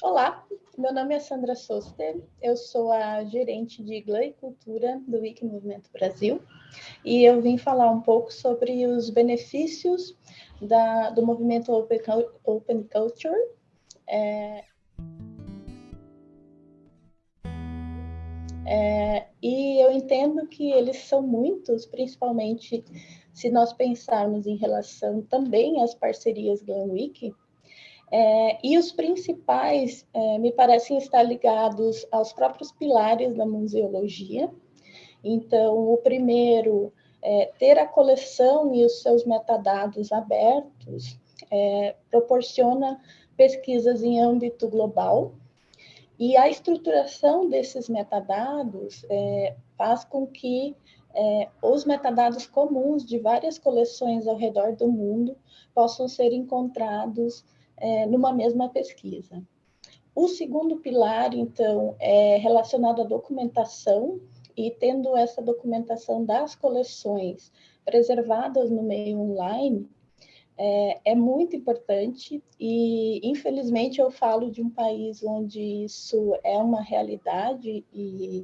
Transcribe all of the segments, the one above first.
Olá, meu nome é Sandra Soster, eu sou a gerente de Glam e Cultura do Wiki Movimento Brasil e eu vim falar um pouco sobre os benefícios da, do movimento Open, Open Culture. É, é, e eu entendo que eles são muitos, principalmente se nós pensarmos em relação também às parcerias Glam Wiki, é, e os principais é, me parecem estar ligados aos próprios pilares da museologia. Então, o primeiro é ter a coleção e os seus metadados abertos é, proporciona pesquisas em âmbito global, e a estruturação desses metadados é, faz com que é, os metadados comuns de várias coleções ao redor do mundo possam ser encontrados é, numa mesma pesquisa. O segundo pilar, então, é relacionado à documentação, e tendo essa documentação das coleções preservadas no meio online, é, é, muito importante e, infelizmente, eu falo de um país onde isso é uma realidade e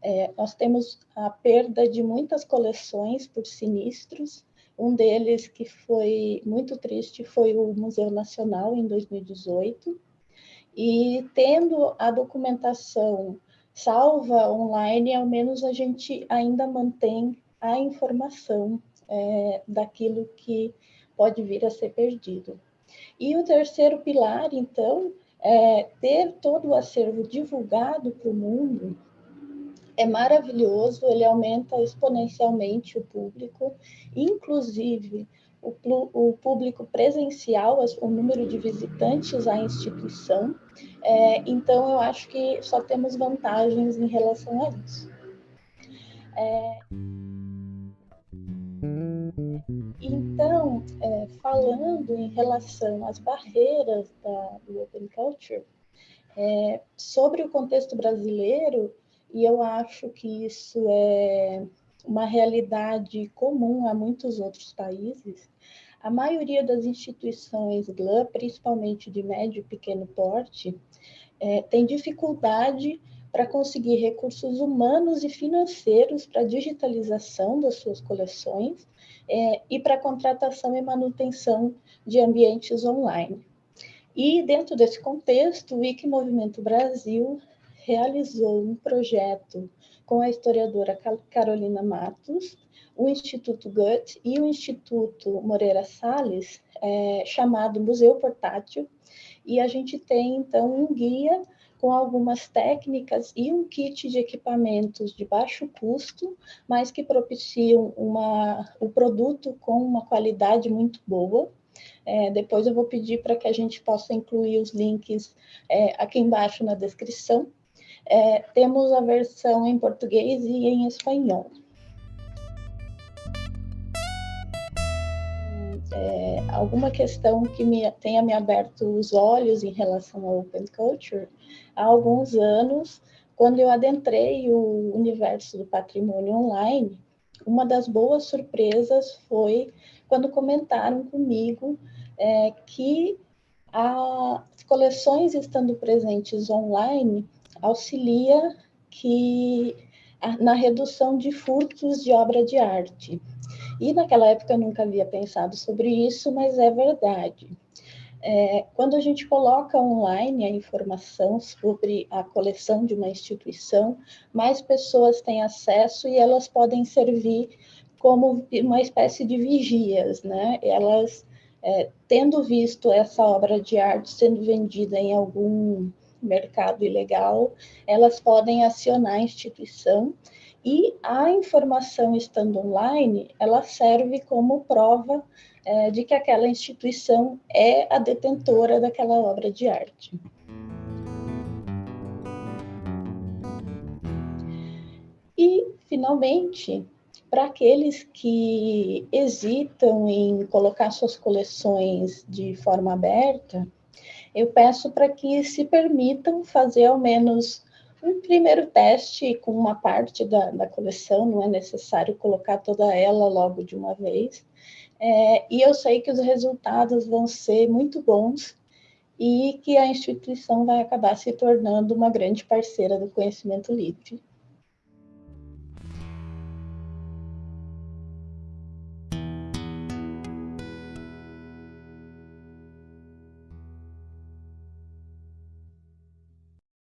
é, nós temos a perda de muitas coleções por sinistros, um deles que foi muito triste foi o Museu Nacional em 2018. E tendo a documentação salva online, ao menos a gente ainda mantém a informação é, daquilo que pode vir a ser perdido. E o terceiro pilar, então, é ter todo o acervo divulgado para o mundo é maravilhoso, ele aumenta exponencialmente o público, inclusive o, o público presencial, o número de visitantes à instituição. É, então, eu acho que só temos vantagens em relação a isso. É, então, é, falando em relação às barreiras da, do Open Culture, é, sobre o contexto brasileiro, e eu acho que isso é uma realidade comum a muitos outros países. A maioria das instituições GLAM, principalmente de médio e pequeno porte, é, tem dificuldade para conseguir recursos humanos e financeiros para digitalização das suas coleções é, e para contratação e manutenção de ambientes online. E dentro desse contexto, o Wiki Movimento Brasil realizou um projeto com a historiadora Carolina Matos, o Instituto Goethe e o Instituto Moreira Salles, é, chamado Museu Portátil, e a gente tem, então, um guia com algumas técnicas e um kit de equipamentos de baixo custo, mas que propiciam uma, o produto com uma qualidade muito boa. É, depois eu vou pedir para que a gente possa incluir os links é, aqui embaixo na descrição, é, temos a versão em português e em espanhol. É, alguma questão que me, tenha me aberto os olhos em relação ao Open Culture, há alguns anos, quando eu adentrei o universo do patrimônio online, uma das boas surpresas foi quando comentaram comigo é, que as coleções estando presentes online auxilia que na redução de furtos de obra de arte. E naquela época eu nunca havia pensado sobre isso, mas é verdade. É, quando a gente coloca online a informação sobre a coleção de uma instituição, mais pessoas têm acesso e elas podem servir como uma espécie de vigias, né? Elas, é, tendo visto essa obra de arte sendo vendida em algum mercado ilegal, elas podem acionar a instituição e a informação estando online, ela serve como prova é, de que aquela instituição é a detentora daquela obra de arte. E, finalmente, para aqueles que hesitam em colocar suas coleções de forma aberta, eu peço para que se permitam fazer ao menos um primeiro teste com uma parte da, da coleção, não é necessário colocar toda ela logo de uma vez. É, e eu sei que os resultados vão ser muito bons e que a instituição vai acabar se tornando uma grande parceira do conhecimento livre.